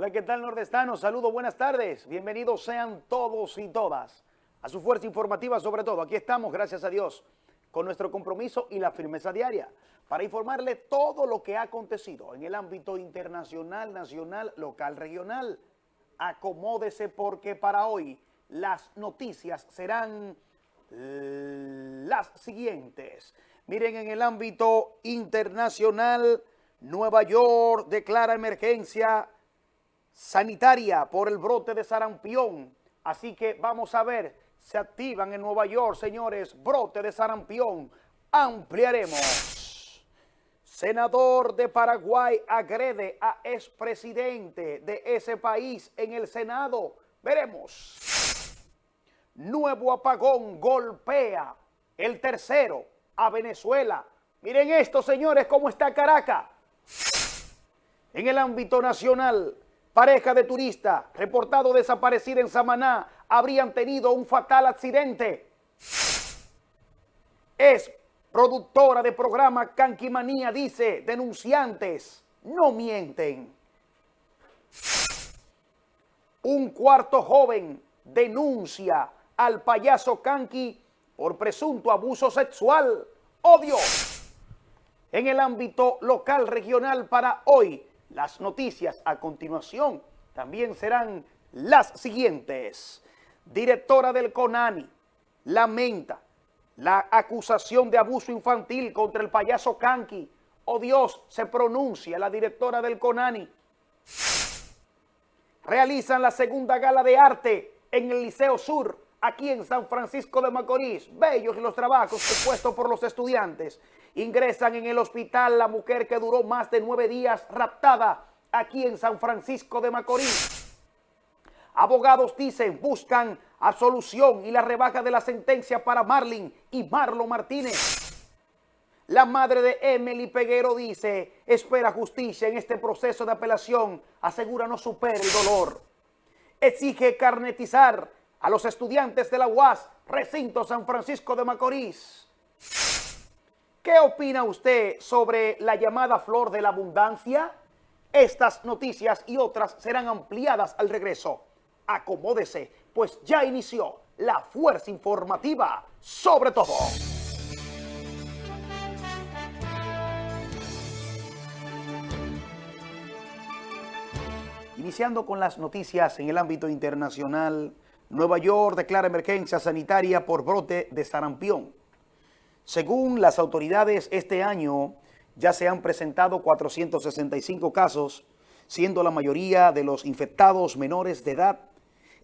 Hola, ¿qué tal nordestanos? Saludos, buenas tardes. Bienvenidos sean todos y todas a su fuerza informativa sobre todo. Aquí estamos, gracias a Dios, con nuestro compromiso y la firmeza diaria para informarle todo lo que ha acontecido en el ámbito internacional, nacional, local, regional. Acomódese porque para hoy las noticias serán las siguientes. Miren, en el ámbito internacional, Nueva York declara emergencia sanitaria por el brote de sarampión. Así que vamos a ver, se activan en Nueva York, señores, brote de sarampión. Ampliaremos. Senador de Paraguay agrede a expresidente de ese país en el Senado. Veremos. Nuevo apagón golpea el tercero a Venezuela. Miren esto, señores, cómo está Caracas. En el ámbito nacional, pareja de turista reportado desaparecida en Samaná habrían tenido un fatal accidente. Es productora de programa Canquimanía, dice, denunciantes no mienten. Un cuarto joven denuncia al payaso Canqui por presunto abuso sexual. ¡Odio! En el ámbito local regional para hoy, las noticias a continuación también serán las siguientes. Directora del CONANI lamenta la acusación de abuso infantil contra el payaso Kanki. Oh Dios, se pronuncia la directora del CONANI. Realizan la segunda gala de arte en el Liceo Sur, aquí en San Francisco de Macorís. Bellos los trabajos propuestos por los estudiantes. Ingresan en el hospital la mujer que duró más de nueve días raptada aquí en San Francisco de Macorís. Abogados dicen, buscan absolución y la rebaja de la sentencia para Marlin y Marlon Martínez. La madre de Emily Peguero dice, espera justicia en este proceso de apelación, asegura no supere el dolor. Exige carnetizar a los estudiantes de la UAS, recinto San Francisco de Macorís. ¿Qué opina usted sobre la llamada flor de la abundancia? Estas noticias y otras serán ampliadas al regreso. Acomódese, pues ya inició la fuerza informativa sobre todo. Iniciando con las noticias en el ámbito internacional, Nueva York declara emergencia sanitaria por brote de sarampión. Según las autoridades, este año ya se han presentado 465 casos, siendo la mayoría de los infectados menores de edad.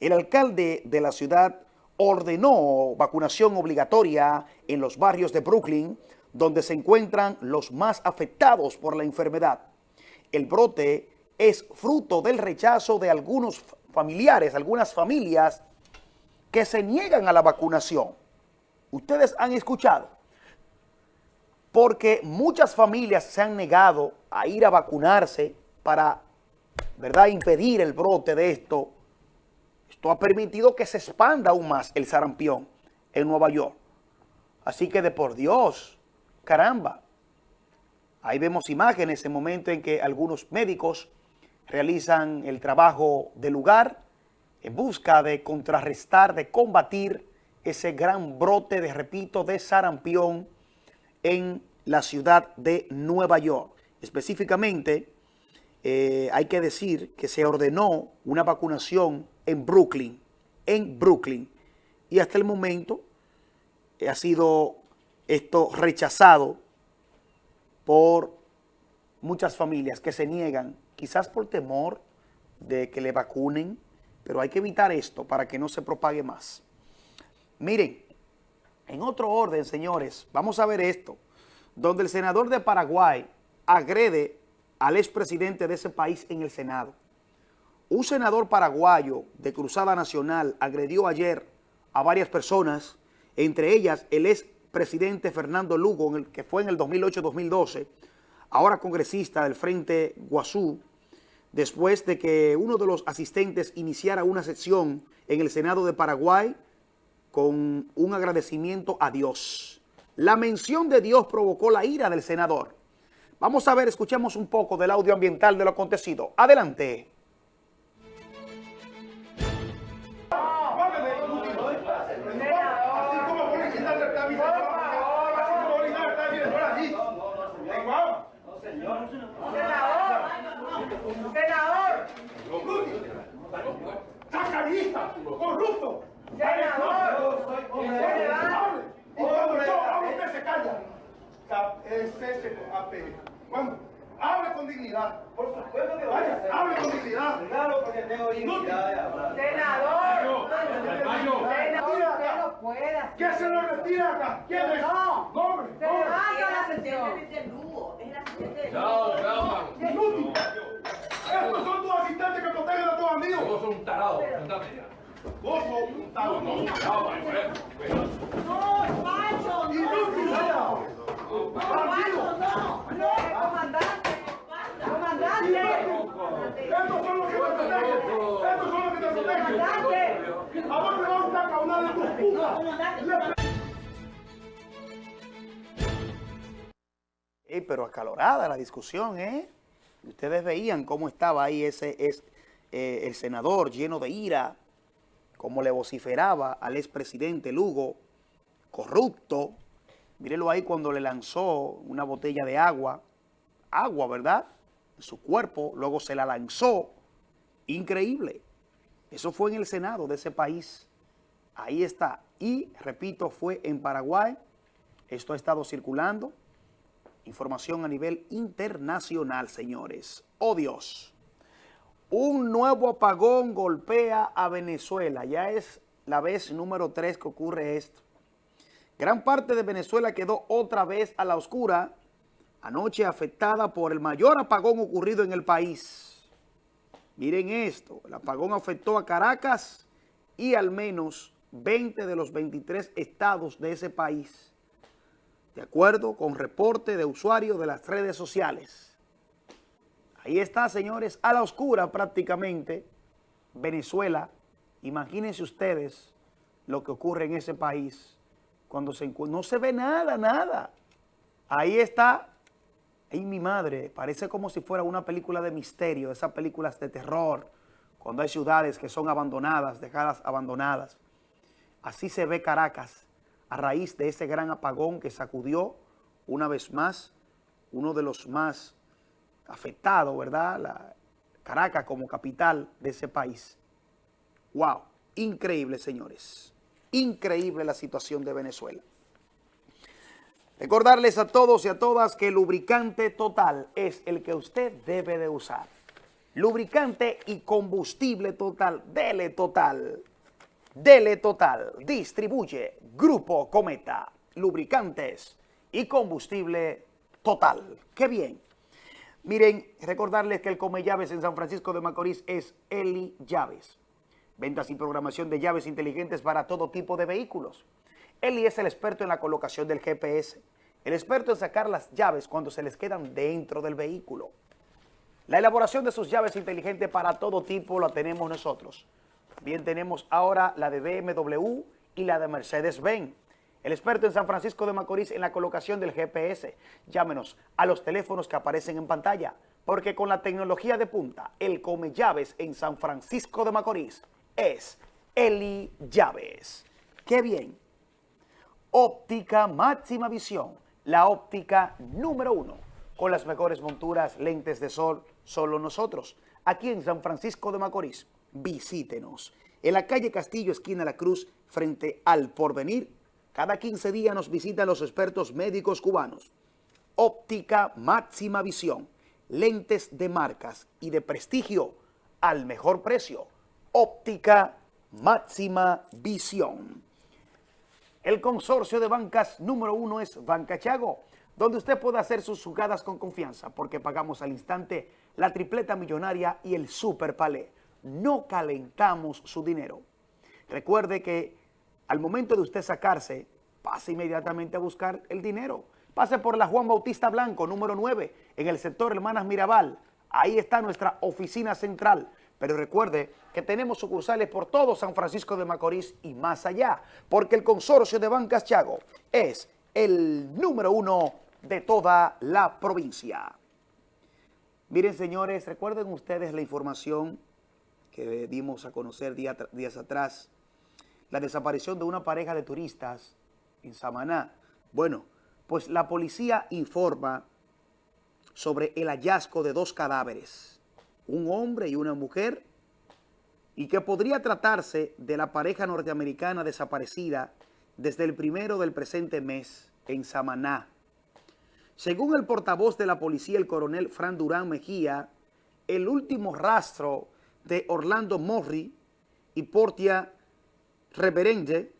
El alcalde de la ciudad ordenó vacunación obligatoria en los barrios de Brooklyn, donde se encuentran los más afectados por la enfermedad. El brote es fruto del rechazo de algunos familiares, algunas familias que se niegan a la vacunación. Ustedes han escuchado porque muchas familias se han negado a ir a vacunarse para, ¿verdad?, impedir el brote de esto. Esto ha permitido que se expanda aún más el sarampión en Nueva York. Así que de por Dios, caramba. Ahí vemos imágenes en el momento en que algunos médicos realizan el trabajo del lugar en busca de contrarrestar, de combatir ese gran brote de, repito, de sarampión en la ciudad de Nueva York. Específicamente, eh, hay que decir que se ordenó una vacunación en Brooklyn, en Brooklyn, y hasta el momento ha sido esto rechazado por muchas familias que se niegan, quizás por temor de que le vacunen, pero hay que evitar esto para que no se propague más. Miren, en otro orden, señores, vamos a ver esto, donde el senador de Paraguay agrede al expresidente de ese país en el Senado. Un senador paraguayo de Cruzada Nacional agredió ayer a varias personas, entre ellas el expresidente Fernando Lugo, que fue en el 2008-2012, ahora congresista del Frente Guazú, después de que uno de los asistentes iniciara una sesión en el Senado de Paraguay con un agradecimiento a Dios. La mención de Dios provocó la ira del senador. Vamos a ver, escuchemos un poco del audio ambiental de lo acontecido. Adelante. Tengo dignidad de hablar. Senador. Senador, Retira usted acá. no puede hacer. ¿Qué se lo retira acá? ¿Quién es? No. Nombre, Se nombre. levanta la sesión. Chao, chao, man. Inútil. Estos son tus asistentes que protegen a tus amigos. Vos sos un tarado. Cuéntame ya. Vos sos un tarado. Chao. Cuidado. No, macho, Inútil. no. Bandido. No, no, comandante. Comandante. Estos son los que te protegen. Estos son los que te protegen. Comandante. ¿A dónde va a caudal de tus putas? Pero acalorada la discusión, ¿eh? Ustedes veían cómo estaba ahí ese es, eh, el senador lleno de ira, cómo le vociferaba al expresidente Lugo, corrupto. Mírenlo ahí cuando le lanzó una botella de agua, agua, ¿verdad? Su cuerpo, luego se la lanzó. Increíble. Eso fue en el Senado de ese país. Ahí está. Y, repito, fue en Paraguay. Esto ha estado circulando. Información a nivel internacional, señores. ¡Oh, Dios! Un nuevo apagón golpea a Venezuela. Ya es la vez número 3 que ocurre esto. Gran parte de Venezuela quedó otra vez a la oscura, anoche afectada por el mayor apagón ocurrido en el país. Miren esto, el apagón afectó a Caracas y al menos 20 de los 23 estados de ese país de acuerdo con reporte de usuarios de las redes sociales. Ahí está, señores, a la oscura prácticamente, Venezuela. Imagínense ustedes lo que ocurre en ese país cuando se no se ve nada, nada. Ahí está, ahí mi madre, parece como si fuera una película de misterio, esas películas de terror, cuando hay ciudades que son abandonadas, dejadas abandonadas. Así se ve Caracas a raíz de ese gran apagón que sacudió una vez más uno de los más afectados, ¿verdad? La Caracas como capital de ese país. ¡Wow! Increíble, señores. Increíble la situación de Venezuela. Recordarles a todos y a todas que el lubricante total es el que usted debe de usar. Lubricante y combustible total, dele total. Dele Total distribuye Grupo Cometa, lubricantes y combustible total. ¡Qué bien! Miren, recordarles que el Come Llaves en San Francisco de Macorís es Eli Llaves. Ventas y programación de llaves inteligentes para todo tipo de vehículos. Eli es el experto en la colocación del GPS, el experto en sacar las llaves cuando se les quedan dentro del vehículo. La elaboración de sus llaves inteligentes para todo tipo la tenemos nosotros. También tenemos ahora la de BMW y la de Mercedes-Benz. El experto en San Francisco de Macorís en la colocación del GPS. Llámenos a los teléfonos que aparecen en pantalla, porque con la tecnología de punta, el Come Llaves en San Francisco de Macorís es Eli Llaves. ¡Qué bien! Óptica máxima visión, la óptica número uno, con las mejores monturas, lentes de sol, solo nosotros, aquí en San Francisco de Macorís. Visítenos. En la calle Castillo, esquina La Cruz, frente al Porvenir, cada 15 días nos visitan los expertos médicos cubanos. Óptica máxima visión, lentes de marcas y de prestigio al mejor precio. Óptica máxima visión. El consorcio de bancas número uno es Banca Chago, donde usted puede hacer sus jugadas con confianza, porque pagamos al instante la tripleta millonaria y el super palé. No calentamos su dinero. Recuerde que al momento de usted sacarse, pase inmediatamente a buscar el dinero. Pase por la Juan Bautista Blanco, número 9, en el sector Hermanas Mirabal. Ahí está nuestra oficina central. Pero recuerde que tenemos sucursales por todo San Francisco de Macorís y más allá, porque el consorcio de Bancas Chago es el número uno de toda la provincia. Miren, señores, recuerden ustedes la información que dimos a conocer días atrás, la desaparición de una pareja de turistas en Samaná. Bueno, pues la policía informa sobre el hallazgo de dos cadáveres, un hombre y una mujer, y que podría tratarse de la pareja norteamericana desaparecida desde el primero del presente mes en Samaná. Según el portavoz de la policía, el coronel Fran Durán Mejía, el último rastro de Orlando Morri y Portia Reverende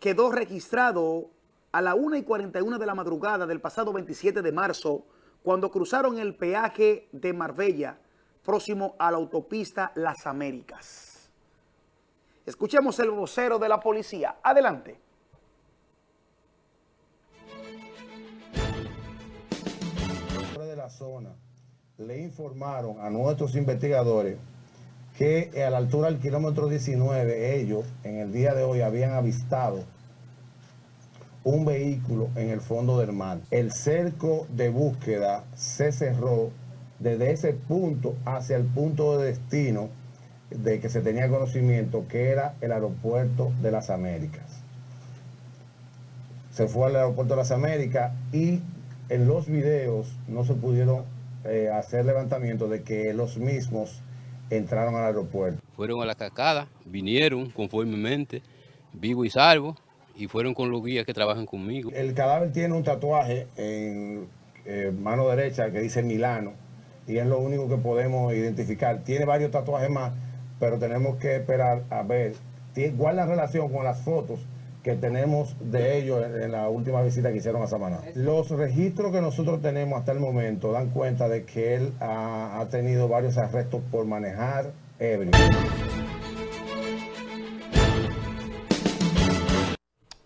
quedó registrado a la 1 y 41 de la madrugada del pasado 27 de marzo cuando cruzaron el peaje de Marbella próximo a la autopista Las Américas. Escuchemos el vocero de la policía. Adelante. de la zona le informaron a nuestros investigadores que a la altura del kilómetro 19 ellos en el día de hoy habían avistado un vehículo en el fondo del mar. El cerco de búsqueda se cerró desde ese punto hacia el punto de destino de que se tenía conocimiento que era el aeropuerto de las Américas. Se fue al aeropuerto de las Américas y en los videos no se pudieron eh, hacer levantamiento de que los mismos entraron al aeropuerto. Fueron a la cascada, vinieron conformemente, vivo y salvo, y fueron con los guías que trabajan conmigo. El cadáver tiene un tatuaje en eh, mano derecha que dice Milano, y es lo único que podemos identificar. Tiene varios tatuajes más, pero tenemos que esperar a ver. Guarda relación con las fotos que tenemos de ellos en la última visita que hicieron a Samaná. Los registros que nosotros tenemos hasta el momento dan cuenta de que él ha, ha tenido varios arrestos por manejar ebrio.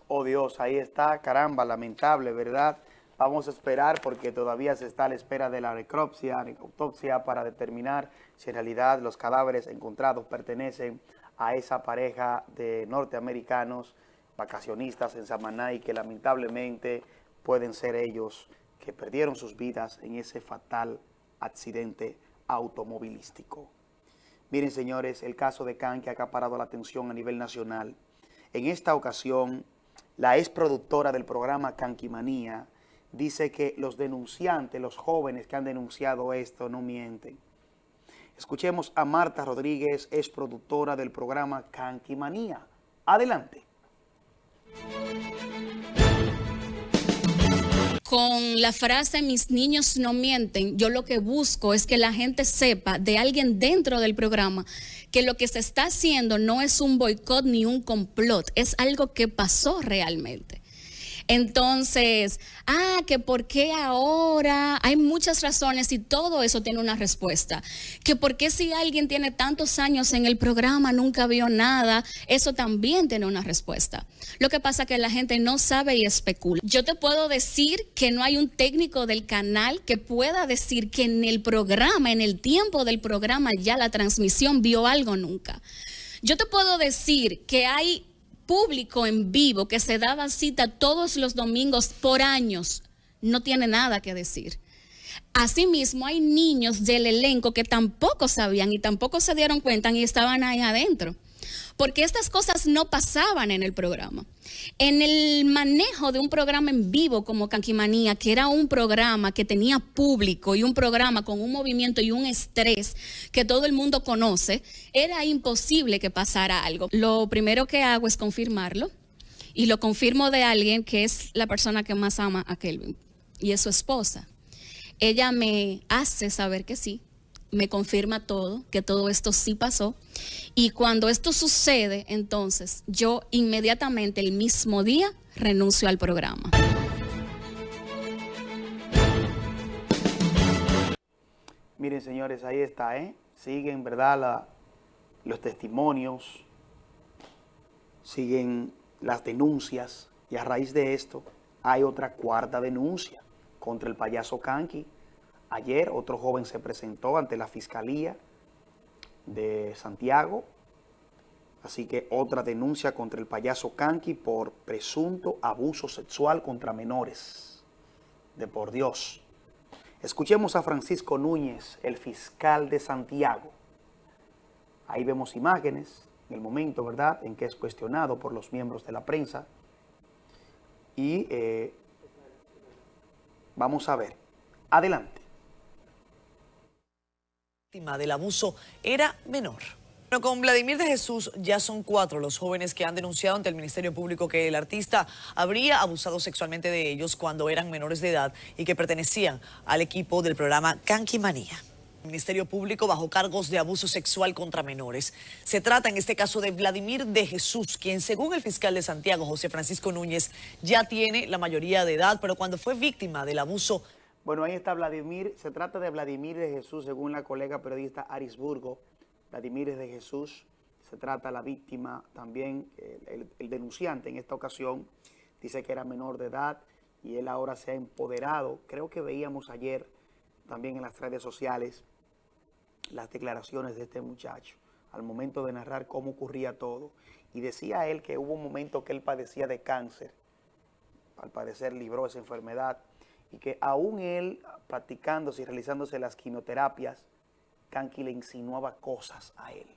Oh Dios, ahí está, caramba, lamentable, ¿verdad? Vamos a esperar porque todavía se está a la espera de la necropsia, autopsia para determinar si en realidad los cadáveres encontrados pertenecen a esa pareja de norteamericanos vacacionistas en Samaná y que lamentablemente pueden ser ellos que perdieron sus vidas en ese fatal accidente automovilístico. Miren, señores, el caso de Can que ha acaparado la atención a nivel nacional. En esta ocasión, la ex productora del programa Canquimanía dice que los denunciantes, los jóvenes que han denunciado esto, no mienten. Escuchemos a Marta Rodríguez, ex productora del programa Canquimanía. Adelante. Con la frase mis niños no mienten, yo lo que busco es que la gente sepa de alguien dentro del programa que lo que se está haciendo no es un boicot ni un complot, es algo que pasó realmente. Entonces, ah, que por qué ahora, hay muchas razones y todo eso tiene una respuesta. Que por qué si alguien tiene tantos años en el programa, nunca vio nada, eso también tiene una respuesta. Lo que pasa es que la gente no sabe y especula. Yo te puedo decir que no hay un técnico del canal que pueda decir que en el programa, en el tiempo del programa, ya la transmisión vio algo nunca. Yo te puedo decir que hay público en vivo que se daba cita todos los domingos por años no tiene nada que decir. Asimismo, hay niños del elenco que tampoco sabían y tampoco se dieron cuenta y estaban ahí adentro porque estas cosas no pasaban en el programa. En el manejo de un programa en vivo como Canquimanía, que era un programa que tenía público y un programa con un movimiento y un estrés que todo el mundo conoce, era imposible que pasara algo. Lo primero que hago es confirmarlo y lo confirmo de alguien que es la persona que más ama a Kelvin y es su esposa. Ella me hace saber que sí, me confirma todo, que todo esto sí pasó. Y cuando esto sucede, entonces yo inmediatamente el mismo día renuncio al programa. Miren, señores, ahí está, ¿eh? Siguen, ¿verdad? los testimonios, siguen las denuncias y a raíz de esto hay otra cuarta denuncia contra el payaso Kanki Ayer otro joven se presentó ante la Fiscalía de Santiago, así que otra denuncia contra el payaso Kanki por presunto abuso sexual contra menores. De por Dios. Escuchemos a Francisco Núñez, el fiscal de Santiago. Ahí vemos imágenes, en el momento, ¿verdad?, en que es cuestionado por los miembros de la prensa. Y eh, vamos a ver. Adelante. Víctima del abuso era menor. Bueno, con Vladimir de Jesús ya son cuatro los jóvenes que han denunciado ante el Ministerio Público que el artista habría abusado sexualmente de ellos cuando eran menores de edad y que pertenecían al equipo del programa Kanki Manía. El Ministerio Público bajo cargos de abuso sexual contra menores. Se trata en este caso de Vladimir de Jesús, quien según el fiscal de Santiago, José Francisco Núñez, ya tiene la mayoría de edad, pero cuando fue víctima del abuso Bueno, ahí está Vladimir. Se trata de Vladimir de Jesús, según la colega periodista Arisburgo. Vladimir de Jesús. Se trata la víctima también, el, denunciante en esta ocasión. Dice que era menor de edad y él ahora se ha empoderado. Creo que veíamos ayer también en las redes sociales las declaraciones de este muchacho al momento de narrar cómo ocurría todo. Y decía él que hubo un momento que él padecía de cáncer al parecer libró esa enfermedad y que aún él practicándose y realizándose las quimioterapias, Kanki le insinuaba cosas a él.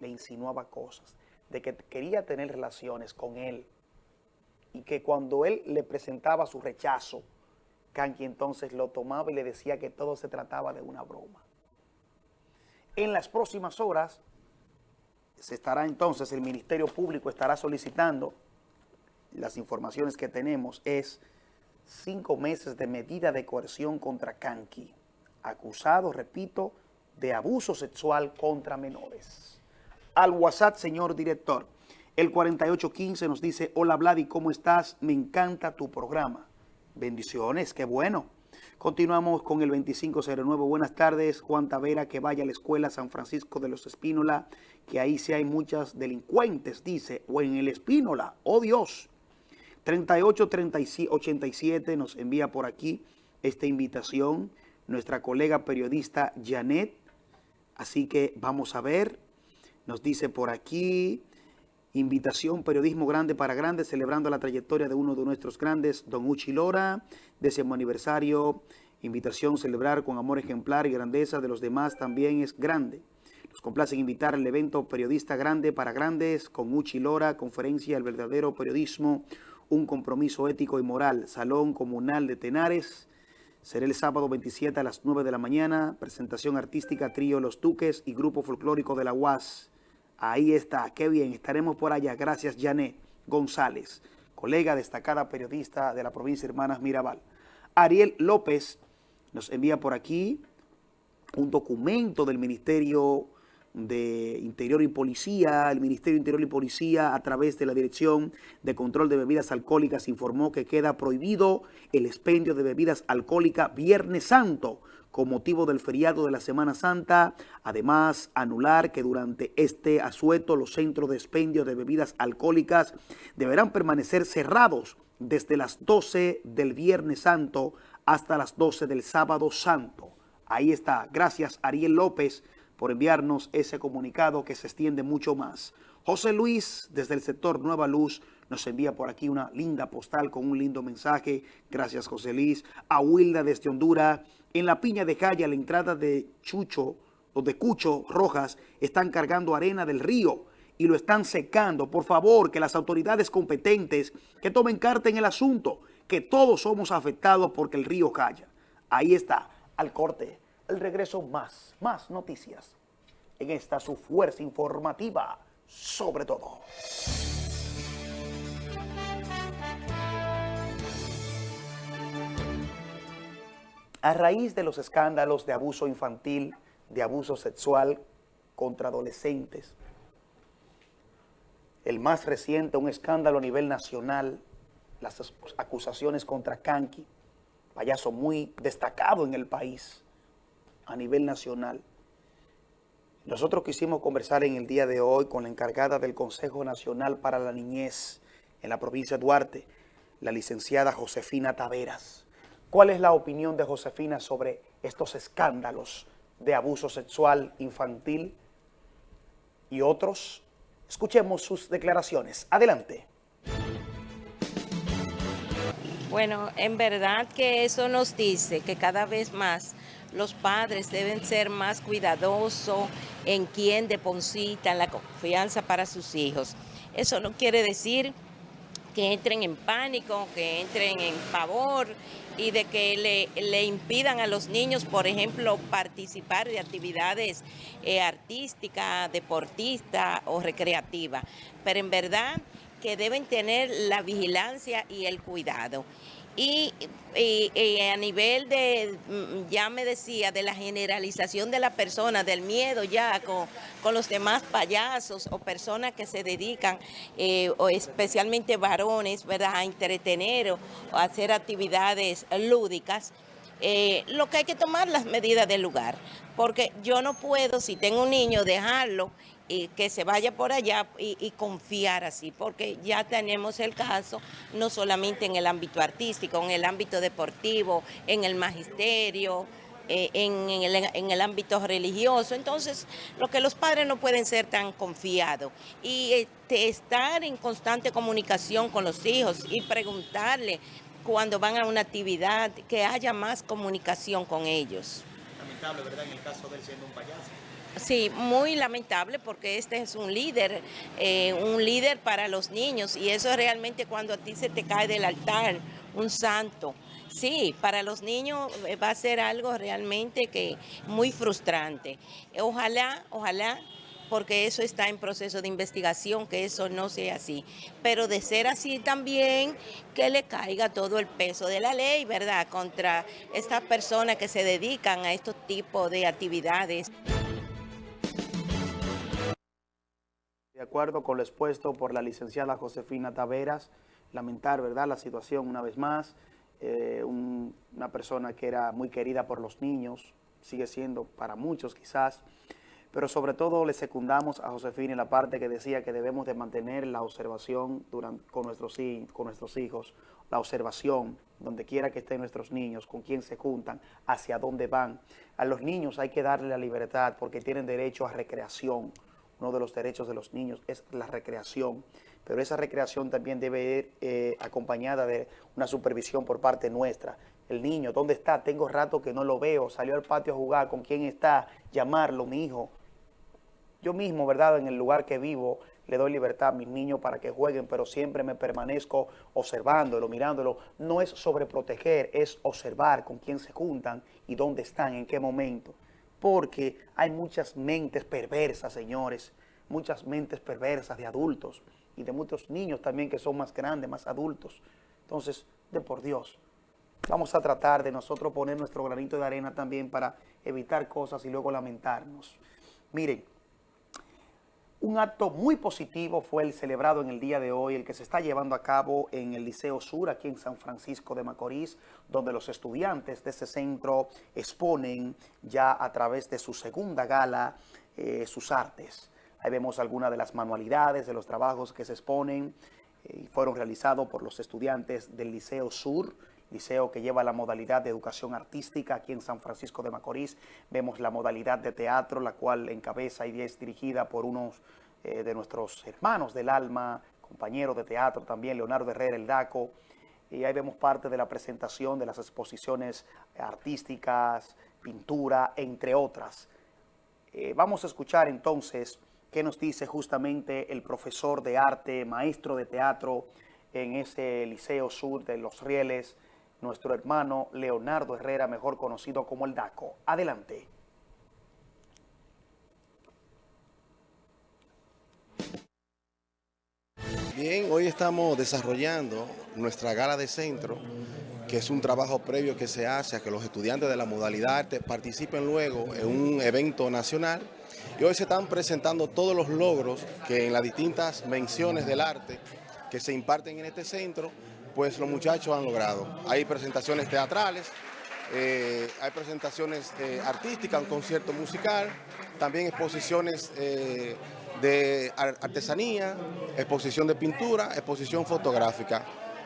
Le insinuaba cosas de que quería tener relaciones con él y que cuando él le presentaba su rechazo, Kanki entonces lo tomaba y le decía que todo se trataba de una broma. En las próximas horas se estará entonces, el Ministerio Público estará solicitando las informaciones que tenemos es cinco meses de medida de coerción contra Kanki, acusado, repito, de abuso sexual contra menores. Al WhatsApp, señor director, el 4815 nos dice, hola Vladi, ¿cómo estás? Me encanta tu programa. Bendiciones, qué bueno. Continuamos con el 2509. Buenas tardes, Juan Tavera, que vaya a la escuela San Francisco de los Espínola, que ahí sí hay muchas delincuentes, dice, o en el Espínola, oh Dios. 3887 nos envía por aquí esta invitación nuestra colega periodista Janet. Así que vamos a ver. Nos dice por aquí, invitación Periodismo Grande para Grandes, celebrando la trayectoria de uno de nuestros grandes, Don Uchi Lora, décimo aniversario. Invitación celebrar con amor ejemplar y grandeza de los demás también es grande. Nos complace invitar al evento Periodista Grande para Grandes con Uchi Lora, conferencia El verdadero periodismo, un compromiso ético y moral, Salón Comunal de Tenares. Será el sábado 27 a las 9 de la mañana, presentación artística Trío Los Duques y Grupo Folclórico de la UAS. Ahí está, qué bien, estaremos por allá. Gracias, Janet González, colega destacada periodista de la provincia de Hermanas Mirabal. Ariel López nos envía por aquí un documento del Ministerio de Interior y Policía. El Ministerio de Interior y Policía, a través de la Dirección de Control de Bebidas Alcohólicas, informó que queda prohibido el expendio de bebidas alcohólicas Viernes Santo con motivo del feriado de la Semana Santa. Además, anular que durante este asueto los centros de expendio de bebidas alcohólicas deberán permanecer cerrados desde las 12 del Viernes Santo hasta las 12 del Sábado Santo. Ahí está. Gracias Ariel López por enviarnos ese comunicado que se extiende mucho más. José Luis, desde el sector Nueva Luz, nos envía por aquí una linda postal con un lindo mensaje. Gracias, José Luis. A Wilda desde Honduras. En la piña de calle, a la entrada de Chucho o de Cucho Rojas, están cargando arena del río y lo están secando. Por favor, que las autoridades competentes que tomen carta en el asunto, que todos somos afectados porque el río calla. Ahí está, al corte, el regreso más, más noticias. En esta su fuerza informativa, sobre todo. A raíz de los escándalos de abuso infantil, de abuso sexual contra adolescentes, el más reciente, un escándalo a nivel nacional, las acusaciones contra Kanki, payaso muy destacado en el país, a nivel nacional. Nosotros quisimos conversar en el día de hoy con la encargada del Consejo Nacional para la Niñez en la provincia de Duarte, la licenciada Josefina Taveras. ¿Cuál es la opinión de Josefina sobre estos escándalos de abuso sexual infantil y otros? Escuchemos sus declaraciones. Adelante. Bueno, en verdad que eso nos dice que cada vez más los padres deben ser más cuidadosos en quién depositan la confianza para sus hijos. Eso no quiere decir que entren en pánico, que entren en pavor y de que le, impidan a los niños, por ejemplo, participar de actividades eh, artísticas, deportistas o recreativas. Pero en verdad que deben tener la vigilancia y el cuidado. Y, y- a nivel de, mm, ya me decía, de la generalización de la persona, del miedo ya con, con los demás payasos o personas que se dedican, eh, o especialmente varones, ¿verdad?, a entretener o a hacer actividades lúdicas, eh, lo que hay que tomar las medidas del lugar, porque yo no puedo, si tengo un niño, dejarlo y que se vaya por allá y, confiar así, porque ya tenemos el caso no solamente en el ámbito artístico, en el ámbito deportivo, en el magisterio, eh, en, en el, en el ámbito religioso. Entonces, lo que los padres no pueden ser tan confiados y este, estar en constante comunicación con los hijos y preguntarle cuando van a una actividad, que haya más comunicación con ellos. Lamentable, ¿verdad? En el caso de él siendo un payaso. Sí, muy lamentable porque este es un líder, eh, un líder para los niños y eso es realmente cuando a ti se te cae del altar, un santo. Sí, para los niños eh, va a ser algo realmente que muy frustrante. Ojalá, ojalá, porque eso está en proceso de investigación, que eso no sea así. Pero de ser así también, que le caiga todo el peso de la ley, ¿verdad? Contra estas personas que se dedican a estos tipos de actividades. De acuerdo con lo expuesto por la licenciada Josefina Taveras, lamentar, ¿verdad?, la situación una vez más. Eh, un- una persona que era muy querida por los niños, sigue siendo para muchos quizás, pero sobre todo le secundamos a Josefina en la parte que decía que debemos de mantener la observación durante, con, nuestros, con nuestros hijos, la observación, donde quiera que estén nuestros niños, con quién se juntan, hacia dónde van. A los niños hay que darle la libertad porque tienen derecho a recreación. Uno de los derechos de los niños es la recreación, pero esa recreación también debe ir eh, acompañada de una supervisión por parte nuestra. El niño, ¿dónde está? Tengo rato que no lo veo, salió al patio a jugar, ¿con quién está? Llamarlo, mi hijo. Yo mismo, ¿verdad? En el lugar que vivo, le doy libertad a mis niños para que jueguen, pero siempre me permanezco observándolo, mirándolo. No es sobreproteger, es observar con quién se juntan y dónde están, en qué momento. Porque hay muchas mentes perversas, señores, muchas mentes perversas de adultos y de muchos niños también que son más grandes, más adultos. Entonces, de por Dios, vamos a tratar de nosotros poner nuestro granito de arena también para evitar cosas y luego lamentarnos. Miren, un acto muy positivo fue el celebrado en el día de hoy, el que se está llevando a cabo en el Liceo Sur, aquí en San Francisco de Macorís, donde los estudiantes de ese centro exponen ya a través de su segunda gala eh, sus artes. Ahí vemos algunas de las manualidades, de los trabajos que se exponen eh, fueron realizados por los estudiantes del Liceo Sur, liceo que lleva la modalidad de educación artística aquí en San Francisco de Macorís. Vemos la modalidad de teatro, la cual encabeza y es dirigida por unos eh, de nuestros hermanos del alma, compañeros de teatro también, Leonardo Herrera, el DACO. Y ahí vemos parte de la presentación de las exposiciones artísticas, pintura, entre otras. Eh, vamos a escuchar entonces qué nos dice justamente el profesor de arte, maestro de teatro en ese Liceo Sur de Los Rieles, nuestro hermano Leonardo Herrera, mejor conocido como el DACO. Adelante. Bien, hoy estamos desarrollando nuestra gala de centro, que es un trabajo previo que se hace a que los estudiantes de la modalidad arte participen luego en un evento nacional. Y hoy se están presentando todos los logros que en las distintas menciones del arte que se imparten en este centro, pues los muchachos han logrado. Hay presentaciones teatrales, eh, hay presentaciones eh, artísticas, un concierto musical, también exposiciones eh, de ar- artesanía, exposición de pintura, exposición fotográfica.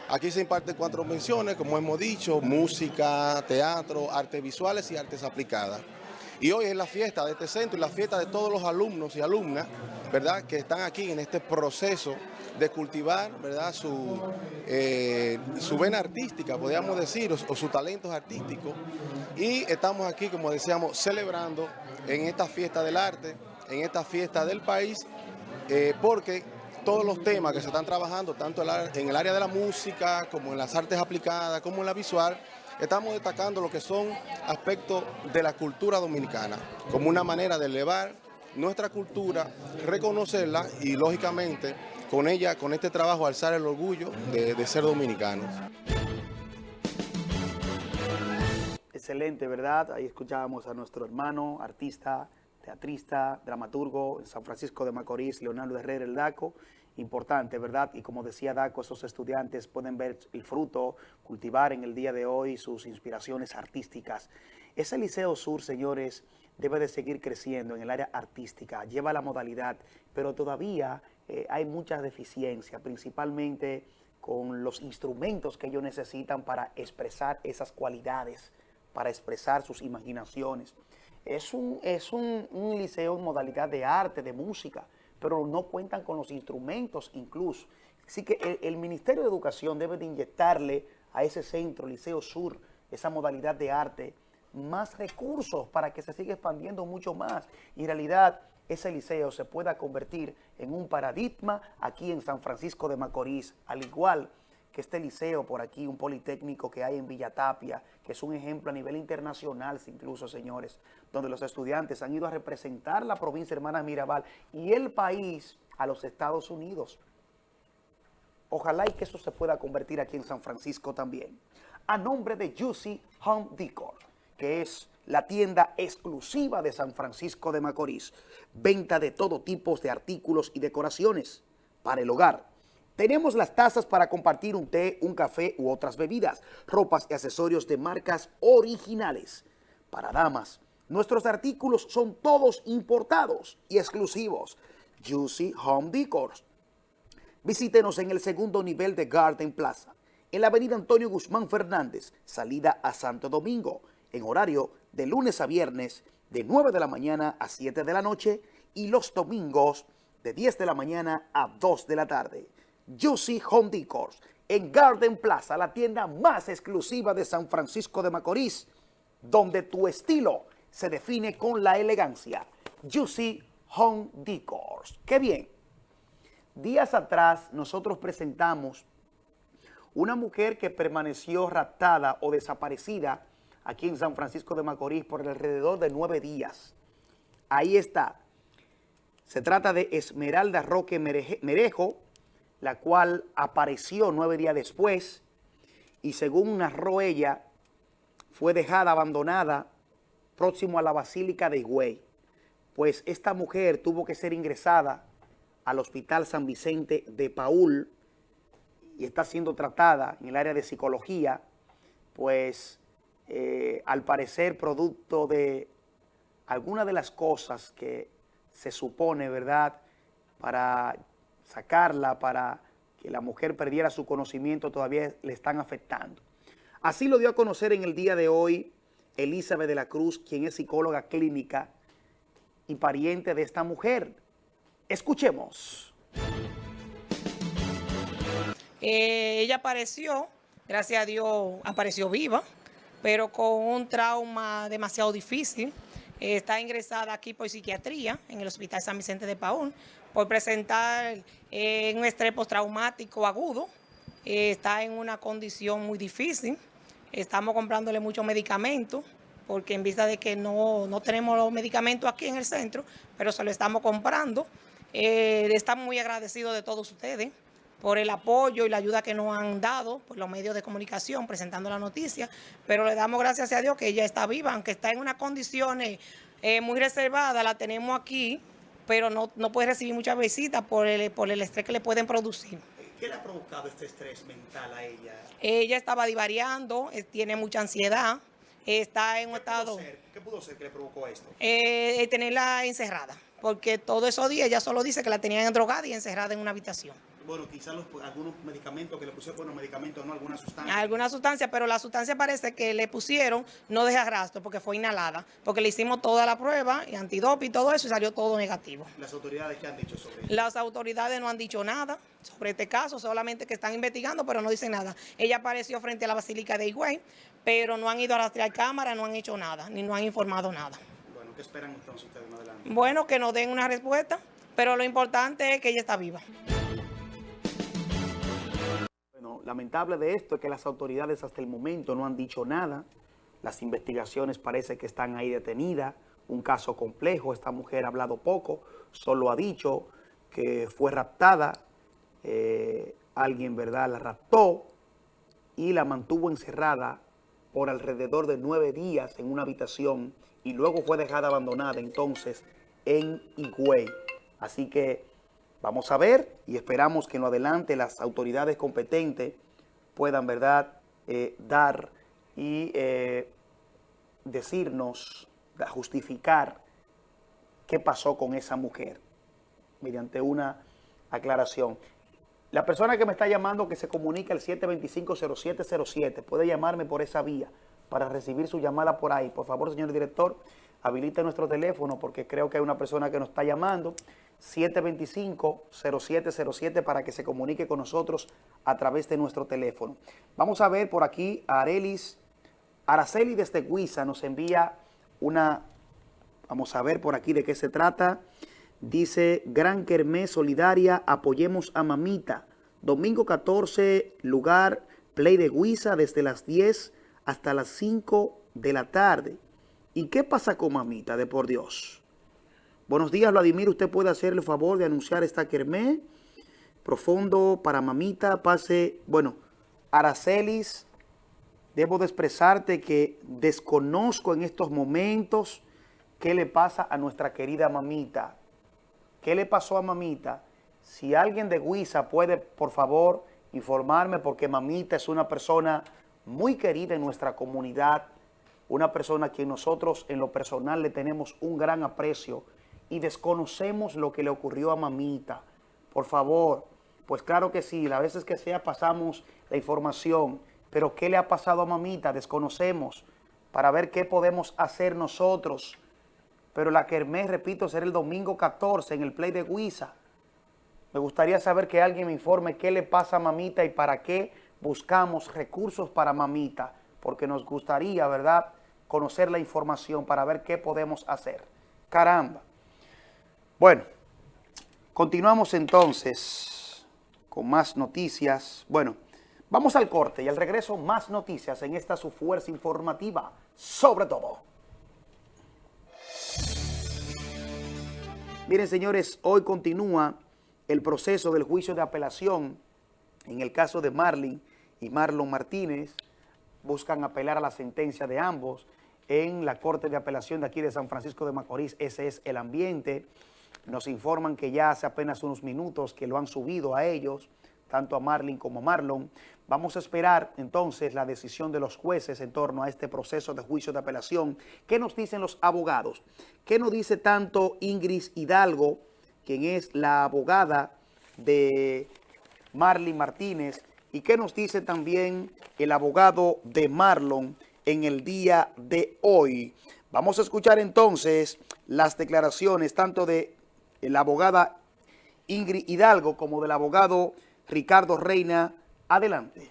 Aquí se imparten cuatro menciones, como hemos dicho, música, teatro, artes visuales y artes aplicadas. Y hoy es la fiesta de este centro y la fiesta de todos los alumnos y alumnas, ¿verdad?, que están aquí en este proceso de cultivar, ¿verdad?, su, eh, su vena artística, podríamos decir, o, o sus talentos artísticos. Y estamos aquí, como decíamos, celebrando en esta fiesta del arte, en esta fiesta del país, eh, porque todos los temas que se están trabajando, tanto en el área de la música, como en las artes aplicadas, como en la visual, estamos destacando lo que son aspectos de la cultura dominicana, como una manera de elevar nuestra cultura, reconocerla y lógicamente con ella, con este trabajo, alzar el orgullo de, ser dominicanos. Excelente, ¿verdad? Ahí escuchábamos a nuestro hermano, artista, teatrista, dramaturgo en San Francisco de Macorís, Leonardo Herrera el DACO. Importante, ¿verdad? Y como decía DACO, esos estudiantes pueden ver el fruto, cultivar en el día de hoy sus inspiraciones artísticas. Ese Liceo Sur, señores, debe de seguir creciendo en el área artística, lleva la modalidad, pero todavía eh, hay muchas deficiencias, principalmente con los instrumentos que ellos necesitan para expresar esas cualidades, para expresar sus imaginaciones. Es un, es un, liceo en modalidad de arte, de música, pero no cuentan con los instrumentos incluso. Así que el, Ministerio de Educación debe de inyectarle a ese centro, Liceo Sur, esa modalidad de arte, más recursos para que se siga expandiendo mucho más. Y en realidad ese liceo se pueda convertir en un paradigma aquí en San Francisco de Macorís, al igual que este liceo por aquí, un politécnico que hay en Villa Tapia, que es un ejemplo a nivel internacional incluso, señores, donde los estudiantes han ido a representar la provincia Hermanas Mirabal y el país a los Estados Unidos. Ojalá y que eso se pueda convertir aquí en San Francisco también. A nombre de Juicy Home Decor, que es la tienda exclusiva de San Francisco de Macorís. Venta de todo tipo de artículos y decoraciones para el hogar tenemos las tazas para compartir un té, un café u otras bebidas, ropas y accesorios de marcas originales. Para damas, nuestros artículos son todos importados y exclusivos. Juicy Home Decors. Visítenos en el segundo nivel de Garden Plaza, en la avenida Antonio Guzmán Fernández, salida a Santo Domingo, en horario de lunes a viernes, de 9 de la mañana a 7 de la noche y los domingos de 10 de la mañana a 2 de la tarde. Juicy Home Decors en Garden Plaza, la tienda más exclusiva de San Francisco de Macorís, donde tu estilo se define con la elegancia. Juicy Home Decors. ¡Qué bien! Días atrás nosotros presentamos una mujer que permaneció raptada o desaparecida aquí en San Francisco de Macorís por alrededor de nueve días. Ahí está. Se trata de Esmeralda Roque Merejo, la cual apareció nueve días después y según narró ella, fue dejada abandonada próximo a la Basílica de Higüey. Pues esta mujer tuvo que ser ingresada al Hospital San Vicente de Paul y está siendo tratada en el área de psicología, pues eh, al parecer producto de alguna de las cosas que se supone, ¿verdad?, para sacarla para que la mujer perdiera su conocimiento todavía le están afectando. Así lo dio a conocer en el día de hoy Elizabeth de la Cruz, quien es psicóloga clínica y pariente de esta mujer. Escuchemos. Eh, ella apareció, gracias a Dios apareció viva, pero con un trauma demasiado difícil. está ingresada aquí por psiquiatría en el Hospital San Vicente de Paúl por presentar eh, un estrés postraumático agudo. Eh, está en una condición muy difícil. Estamos comprándole muchos medicamentos porque en vista de que no, tenemos los medicamentos aquí en el centro, pero se lo estamos comprando. Eh, estamos muy agradecidos de todos ustedes por el apoyo y la ayuda que nos han dado por los medios de comunicación presentando la noticia, pero le damos gracias a Dios que ella está viva, aunque está en unas condiciones muy reservadas, la tenemos aquí pero no, puede recibir muchas visitas por el, por el estrés que le pueden producir. ¿Qué le ha provocado este estrés mental a ella? Ella estaba divariando, eh, tiene mucha ansiedad, está en un estado... ¿Qué pudo ser que le provocó esto? Eh, tenerla encerrada, porque todos esos días ella solo dice que la tenían drogada y encerrada en una habitación bueno, quizás algunos medicamentos que le pusieron, bueno, medicamentos, no, alguna sustancia. Alguna sustancia, pero la sustancia parece que le pusieron no deja rastro porque fue inhalada, porque le hicimos toda la prueba y antidope y todo eso y salió todo negativo. ¿Las autoridades qué han dicho sobre eso? Las autoridades no han dicho nada sobre este caso, solamente que están investigando, pero no dicen nada. Ella apareció frente a la Basílica de Higüey, pero no han ido a rastrear cámara, no han hecho nada, ni no han informado nada. Bueno, ¿qué esperan entonces ustedes más adelante? Bueno, que nos den una respuesta, pero lo importante es que ella está viva. Lamentable de esto es que las autoridades hasta el momento no han dicho nada. Las investigaciones parece que están ahí detenidas. Un caso complejo. Esta mujer ha hablado poco. Solo ha dicho que fue raptada. eh, alguien, ¿verdad?, la raptó y la mantuvo encerrada por alrededor de nueve días en una habitación y luego fue dejada abandonada entonces en Higüey. Así que vamos a ver y esperamos que en lo adelante las autoridades competentes puedan, ¿verdad?, eh, dar y eh, decirnos, justificar qué pasó con esa mujer mediante una aclaración. La persona que me está llamando que se comunica al 725-0707 puede llamarme por esa vía para recibir su llamada por ahí. Por favor, señor director, habilite nuestro teléfono porque creo que hay una persona que nos está llamando. 725-0707 para que se comunique con nosotros a través de nuestro teléfono. Vamos a ver por aquí a Arelis Araceli desde Guisa nos envía una, vamos a ver por aquí de qué se trata. Dice, Gran Kermés Solidaria, apoyemos a Mamita. Domingo 14, lugar, Play de Guisa, desde las 10 hasta las 5 de la tarde. ¿Y qué pasa con Mamita, de por Dios? Buenos días, Vladimir. ¿Usted puede hacer el favor de anunciar esta Kermés? Profundo para Mamita, pase, bueno, Aracelis, debo de expresarte que desconozco en estos momentos qué le pasa a nuestra querida mamita. ¿Qué le pasó a mamita? Si alguien de Guisa puede, por favor, informarme, porque mamita es una persona muy querida en nuestra comunidad, una persona a quien nosotros en lo personal le tenemos un gran aprecio y desconocemos lo que le ocurrió a mamita. Por favor, pues claro que sí, las veces que sea pasamos la información, pero ¿qué le ha pasado a mamita? Desconocemos para ver qué podemos hacer nosotros. Pero la Kermés, repito, será el domingo 14 en el Play de Guisa. Me gustaría saber que alguien me informe qué le pasa a mamita y para qué buscamos recursos para mamita, porque nos gustaría, ¿verdad?, conocer la información para ver qué podemos hacer. Caramba. Bueno, continuamos entonces con más noticias. Bueno, vamos al corte y al regreso más noticias en esta su fuerza informativa, sobre todo. Miren, señores, hoy continúa el proceso del juicio de apelación en el caso de Marlin y Marlon Martínez. Buscan apelar a la sentencia de ambos en la Corte de Apelación de aquí de San Francisco de Macorís. Ese es el ambiente. Nos informan que ya hace apenas unos minutos que lo han subido a ellos, tanto a Marlin como a Marlon. Vamos a esperar entonces la decisión de los jueces en torno a este proceso de juicio de apelación. ¿Qué nos dicen los abogados? ¿Qué nos dice tanto Ingrid Hidalgo, quien es la abogada de Marlin Martínez, y qué nos dice también el abogado de Marlon en el día de hoy? Vamos a escuchar entonces las declaraciones tanto de la abogada Ingrid Hidalgo como del abogado Ricardo Reina. Adelante.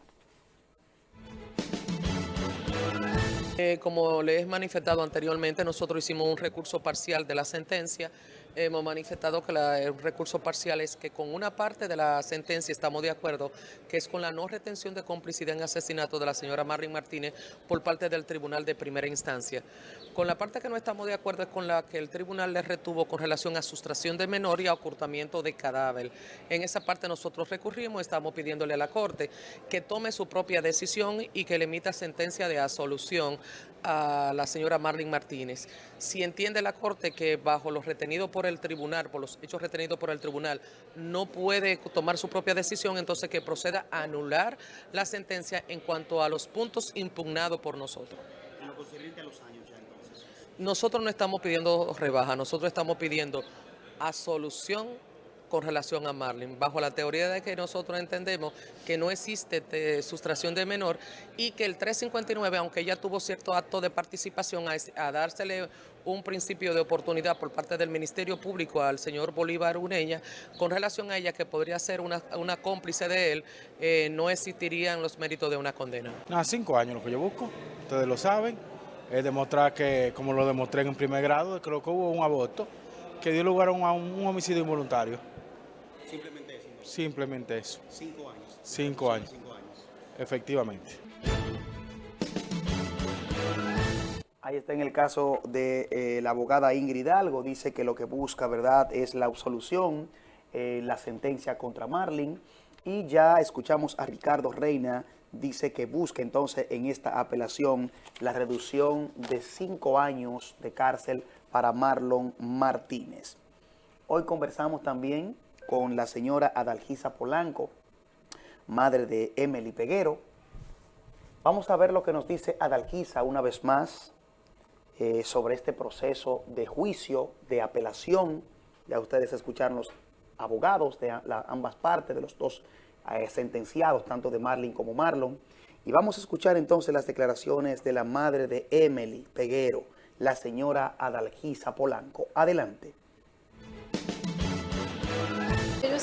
Eh, como le he manifestado anteriormente, nosotros hicimos un recurso parcial de la sentencia. Hemos manifestado que el recurso parcial es que con una parte de la sentencia estamos de acuerdo, que es con la no retención de complicidad en asesinato de la señora Marlene Martínez por parte del Tribunal de Primera Instancia. Con la parte que no estamos de acuerdo es con la que el tribunal le retuvo con relación a sustracción de menor y a ocultamiento de cadáver. En esa parte nosotros recurrimos, estamos pidiéndole a la Corte que tome su propia decisión y que le emita sentencia de absolución a la señora Marlene Martínez. Si entiende la Corte que bajo los retenidos por el tribunal, por los hechos retenidos por el tribunal, no puede tomar su propia decisión, entonces que proceda a anular la sentencia en cuanto a los puntos impugnados por nosotros. En lo concerniente a los años ya entonces. Nosotros no estamos pidiendo rebaja, nosotros estamos pidiendo absolución con relación a Marlin, bajo la teoría de que nosotros entendemos que no existe de sustracción de menor y que el 359, aunque ella tuvo cierto acto de participación a, a dársele un principio de oportunidad por parte del Ministerio Público al señor Bolívar Uneña, con relación a ella que podría ser una, cómplice de él, eh, no existirían los méritos de una condena. Nada, cinco años lo que yo busco, ustedes lo saben, es demostrar que, como lo demostré en primer grado, creo que hubo un aborto que dio lugar a a un homicidio involuntario. Simplemente eso. Simplemente eso. Cinco años. Cinco años. Cinco años. efectivamente. Ahí está en el caso de eh, la abogada Ingrid Hidalgo, dice que lo que busca, ¿verdad?, es la absolución, eh, la sentencia contra Marlin. Y ya escuchamos a Ricardo Reina, dice que busca entonces en esta apelación la reducción de cinco años de cárcel para Marlon Martínez. Hoy conversamos también con la señora Adalgisa Polanco, madre de Emily Peguero. Vamos a ver lo que nos dice Adalgisa una vez más eh, sobre este proceso de juicio, de apelación. Ya ustedes escucharon los abogados de ambas partes, de los dos eh, sentenciados, tanto de Marlin como Marlon. Y vamos a escuchar entonces las declaraciones de la madre de Emily Peguero, la señora Adalgisa Polanco. Adelante.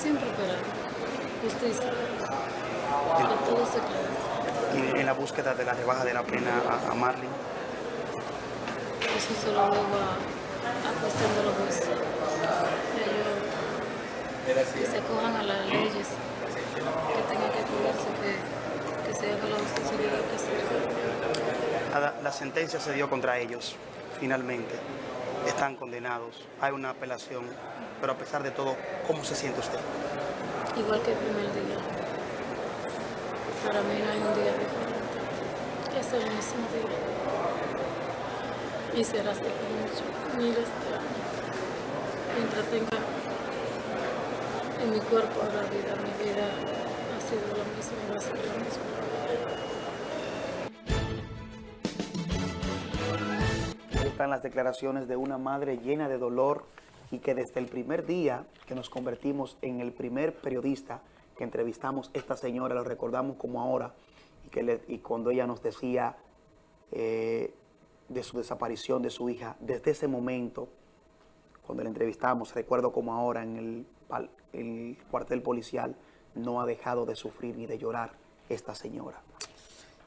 Yo siempre esperar justicia, que todo se aclare. Y en la búsqueda de la rebaja de la pena a, a Marlin. Eso se lo dejo a, a cuestión de los jueces. Ellos que se cojan a las leyes, que tengan que cuidarse, que, que se haga la justicia que hay que hacer. La sentencia se dio contra ellos, finalmente. Están condenados. Hay una apelación. Pero a pesar de todo, ¿cómo se siente usted? Igual que el primer día. Para mí no hay un día diferente. Es el mismo día. Y será así por mucho, miles de años. Mientras tenga en mi cuerpo la vida, mi vida ha sido lo mismo y va a ser lo mismo. Las declaraciones de una madre llena de dolor y que desde el primer día que nos convertimos en el primer periodista que entrevistamos esta señora, lo recordamos como ahora, y, que y cuando ella nos decía eh, de su desaparición de su hija, desde ese momento, cuando la entrevistamos, recuerdo como ahora en el, el cuartel policial, no ha dejado de sufrir ni de llorar esta señora.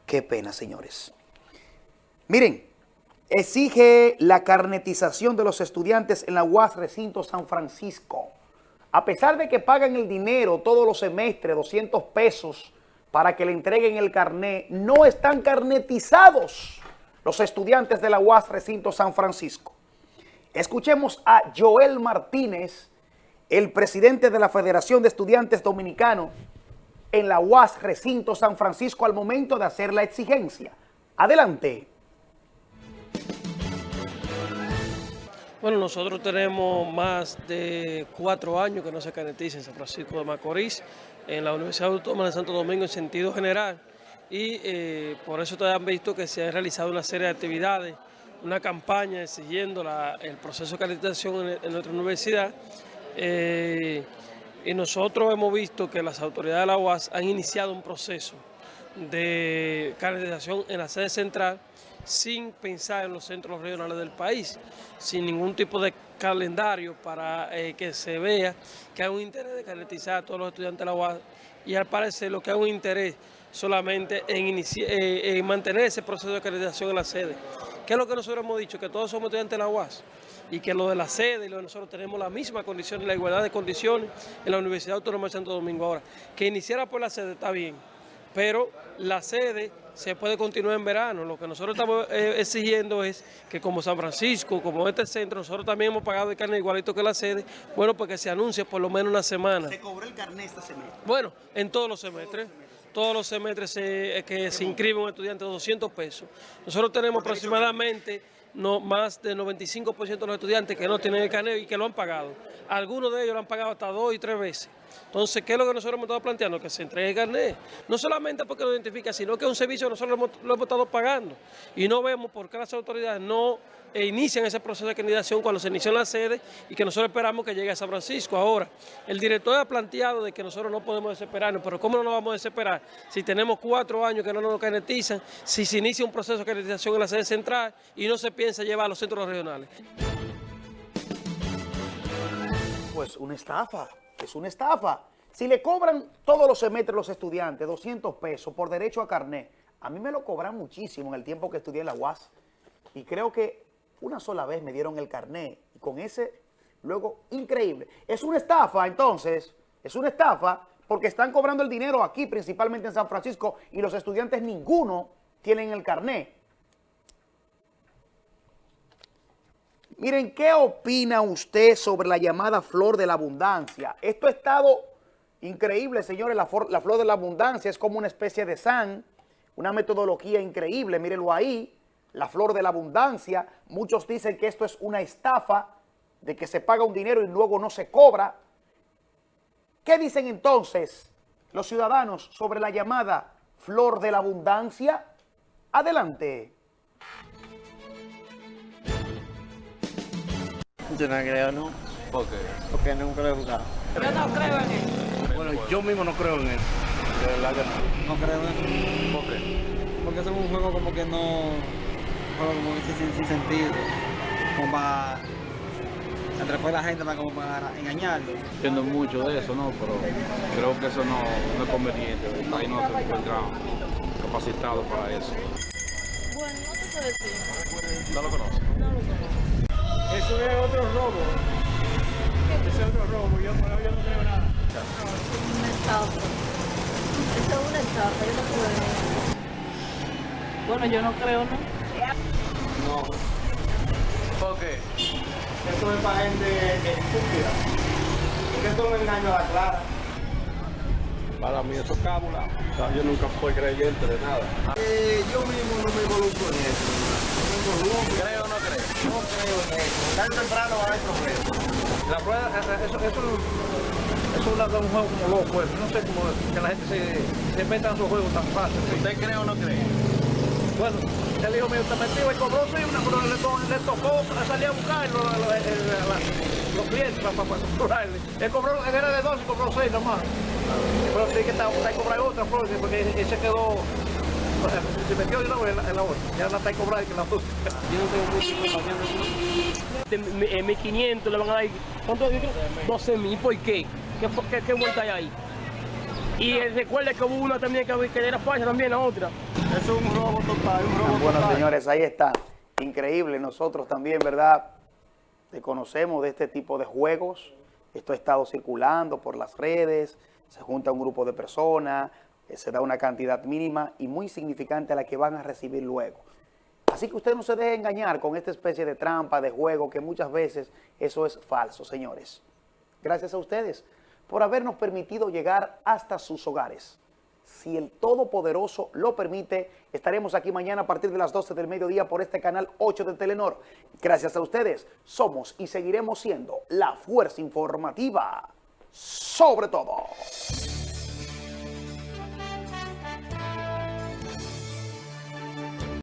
Qué pena, señores. Miren, exige la carnetización de los estudiantes en la UAS Recinto San Francisco. A pesar de que pagan el dinero todos los semestres, 200 pesos, para que le entreguen el carné, no están carnetizados los estudiantes de la UAS Recinto San Francisco. Escuchemos a Joel Martínez, el presidente de la Federación de Estudiantes Dominicanos en la UAS Recinto San Francisco al momento de hacer la exigencia. Adelante. Bueno, nosotros tenemos más de cuatro años que no se carnetiza en San Francisco de Macorís, en la Universidad Autónoma de Santo Domingo en sentido general. Y eh, por eso ustedes han visto que se ha realizado una serie de actividades, una campaña exigiendo el proceso de carnetización en, nuestra universidad. Eh, y nosotros hemos visto que las autoridades de la UAS han iniciado un proceso de carnetización en la sede central sin pensar en los centros regionales del país, sin ningún tipo de calendario para eh, que se vea que hay un interés de carnetizar a todos los estudiantes de la UAS y al parecer lo que hay un interés solamente en, eh, en mantener ese proceso de carnetización en la sede. ¿Qué es lo que nosotros hemos dicho? Que todos somos estudiantes de la UAS y que lo de la sede y lo de nosotros tenemos la misma condición, la igualdad de condiciones en la Universidad Autónoma de Santo Domingo. Ahora, que iniciara por la sede está bien, pero la sede se puede continuar en verano. Lo que nosotros estamos eh, exigiendo es que como San Francisco, como este centro, nosotros también hemos pagado el carnet igualito que la sede, bueno, pues que se anuncie por lo menos una semana. Se cobró el carnet este semestre. Bueno, en todos los semestres. Todos los semestres se- eh, que se inscribe un estudiante 200 pesos. Nosotros tenemos aproximadamente no, más del 95% de los estudiantes que no tienen el carnet y que lo han pagado. Algunos de ellos lo han pagado hasta dos y tres veces. Entonces, ¿qué es lo que nosotros hemos estado planteando? Que se entregue el carnet. No solamente porque lo identifica, sino que es un servicio que nosotros lo hemos, estado pagando. Y no vemos por qué las autoridades no eh, inician ese proceso de candidación cuando se inició en la sede y que nosotros esperamos que llegue a San Francisco. Ahora, el director ha planteado de que nosotros no podemos desesperarnos, pero ¿cómo no nos vamos a desesperar si tenemos cuatro años que no nos carnetizan, si se inicia un proceso de carnetización en la sede central y no se piensa llevar a los centros regionales? Pues una estafa, es una estafa. Si le cobran todos los semestres los estudiantes 200 pesos por derecho a carnet, a mí me lo cobran muchísimo en el tiempo que estudié en la UAS. Y creo que una sola vez me dieron el carnet y con ese, luego, increíble. Es una estafa, entonces, es una estafa, porque están cobrando el dinero aquí, principalmente en San Francisco, y los estudiantes ninguno tienen el carné. Miren, ¿qué opina usted sobre la llamada flor de la abundancia? Esto ha estado increíble, señores. La, flor de la abundancia es como una especie de san, una metodología increíble. Mírenlo ahí, la flor de la abundancia. Muchos dicen que esto es una estafa, de que se paga un dinero y luego no se cobra. ¿Qué dicen entonces los ciudadanos sobre la llamada flor de la abundancia? Adelante. Yo no creo, ¿no? ¿Por qué? Porque no creo jugar. Yo no creo en eso. Bueno, yo mismo no creo en eso. De verdad que no. No creo en eso. ¿Por qué? Porque es un juego como que no... Un juego como que sin, sin sentido. Como para... A la gente para, como para engañarlo. Entiendo mucho de eso, ¿no? Pero creo que eso no, no es conveniente. El país no se encuentra capacitado para eso. Bueno, no te sé decir. No lo conozco. Eso es otro robo. Ese es otro robo. Yo, yo no creo nada. Una estafa. Eso es una estafa, yo no creo eso. Bueno, yo no creo, ¿no? No. ¿Por qué? Eso es para gente estúpida. Porque esto es un engaño a la clara. Para mí eso es cábula. O sea, yo nunca fui creyente de nada. Eh, yo mismo no me involucro en eso. No me involucro. ¿Creo o no? No creo en eso. O temprano va a haber problemas. La prueba, eso, eso, eso es un juego como loco. pues. No sé cómo que la gente se, se meta en esos juegos tan fácil. ¿Usted cree o no cree? Bueno, el hijo mío está metido y cobró sí, una, pero le, le tocó salir a el- la- los clientes para, para, cobrarle. Él cobró, él era de dos y cobró seis nomás. Pero sí que está, está cobrar otra porque él se quedó, se metió de una vez en la, en otra. Ya la está cobrando que la otra. Yo no tengo mucha información de eso. En 1500 le van a dar, ¿cuánto? 12 mil, ¿por qué? ¿Qué, qué, qué vuelta hay ahí? Y eh, recuerde que hubo una también que, que era falsa también, la otra. Eso es un robo total, un robo Bueno, señores, ahí está. Increíble. Nosotros también, ¿verdad? Conocemos de este tipo de juegos. Esto ha estado circulando por las redes. Se junta un grupo de personas. Se da una cantidad mínima y muy significante a la que van a recibir luego. Así que usted no se deje engañar con esta especie de trampa, de juego, que muchas veces eso es falso, señores. Gracias a ustedes por habernos permitido llegar hasta sus hogares. Si el Todopoderoso lo permite, estaremos aquí mañana a partir de las 12 del mediodía por este canal 8 de Telenor. Gracias a ustedes, somos y seguiremos siendo la fuerza informativa sobre todo.